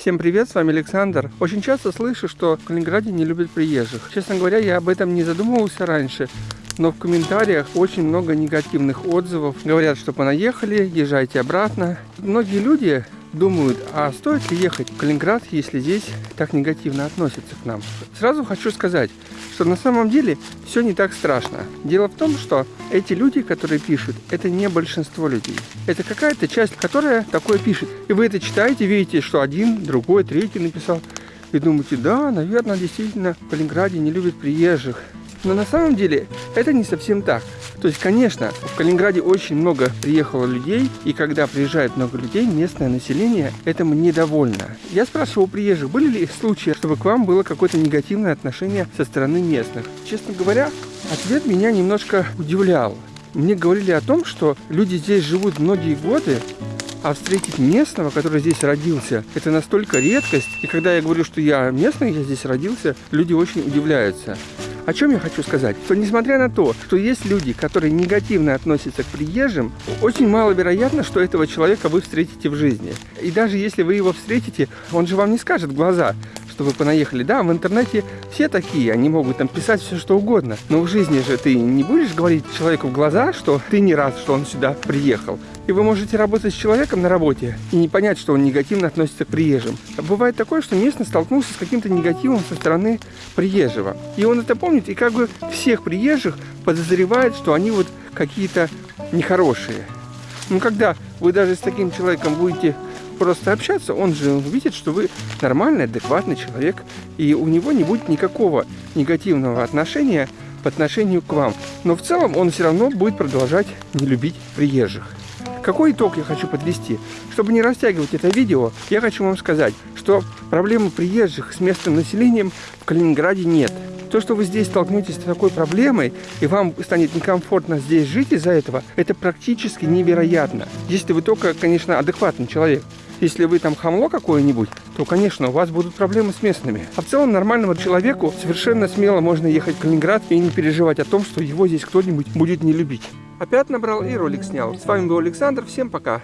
Всем привет, с вами Александр. Очень часто слышу, что в Калининграде не любят приезжих. Честно говоря, я об этом не задумывался раньше, но в комментариях очень много негативных отзывов. Говорят, что понаехали, езжайте обратно. Многие люди думают, а стоит ли ехать в Калининград, если здесь так негативно относятся к нам. Сразу хочу сказать, что на самом деле все не так страшно. Дело в том, что эти люди, которые пишут, это не большинство людей. Это какая-то часть, которая такое пишет. И вы это читаете, видите, что один, другой, третий написал. И думаете, да, наверное, действительно, в Калининграде не любят приезжих. Но на самом деле это не совсем так. То есть, конечно, в Калининграде очень много приехало людей, и когда приезжает много людей, местное население этому недовольно. Я спрашивал у приезжих, были ли случаи, чтобы к вам было какое-то негативное отношение со стороны местных. Честно говоря, ответ меня немножко удивлял. Мне говорили о том, что люди здесь живут многие годы, а встретить местного, который здесь родился, это настолько редкость. И когда я говорю, что я местный, я здесь родился, люди очень удивляются. О чем я хочу сказать? Что несмотря на то, что есть люди, которые негативно относятся к приезжим, очень маловероятно, что этого человека вы встретите в жизни. И даже если вы его встретите, он же вам не скажет в глаза, что вы понаехали. Да, в интернете все такие, они могут там писать все что угодно. Но в жизни же ты не будешь говорить человеку в глаза, что ты не рад, что он сюда приехал. И вы можете работать с человеком на работе и не понять, что он негативно относится к приезжим. Бывает такое, что местно столкнулся с каким-то негативом со стороны приезжего. И он это помнит, и как бы всех приезжих подозревает, что они вот какие-то нехорошие. Ну, когда вы даже с таким человеком будете просто общаться, он же увидит, что вы нормальный, адекватный человек, и у него не будет никакого негативного отношения по отношению к вам. Но в целом он все равно будет продолжать не любить приезжих. Какой итог я хочу подвести? Чтобы не растягивать это видео, я хочу вам сказать, что проблемы приезжих с местным населением в Калининграде нет. То, что вы здесь столкнетесь с такой проблемой, и вам станет некомфортно здесь жить из-за этого, это практически невероятно. Если вы только, конечно, адекватный человек. Если вы там хамло какое-нибудь, то, конечно, у вас будут проблемы с местными. А в целом нормальному человеку совершенно смело можно ехать в Калининград и не переживать о том, что его здесь кто-нибудь будет не любить. Опять набрал и ролик снял. С вами был Александр. Всем пока.